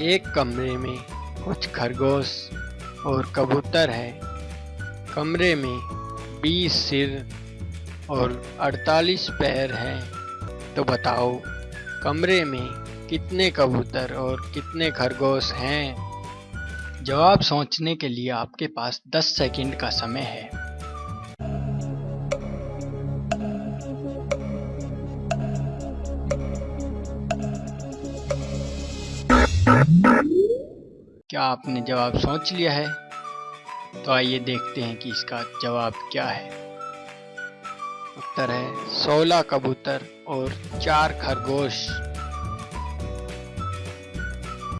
एक कमरे में कुछ खरगोश और कबूतर है। कमरे में 20 सिर और 48 पैर हैं। तो बताओ, कमरे में कितने कबूतर और कितने खरगोश हैं? जवाब सोचने के लिए आपके पास 10 सेकंड का समय है। क्या आपने जवाब सोच लिया है? तो आइए देखते हैं कि इसका जवाब क्या है। उत्तर है 16 कबूतर और चार खरगोश।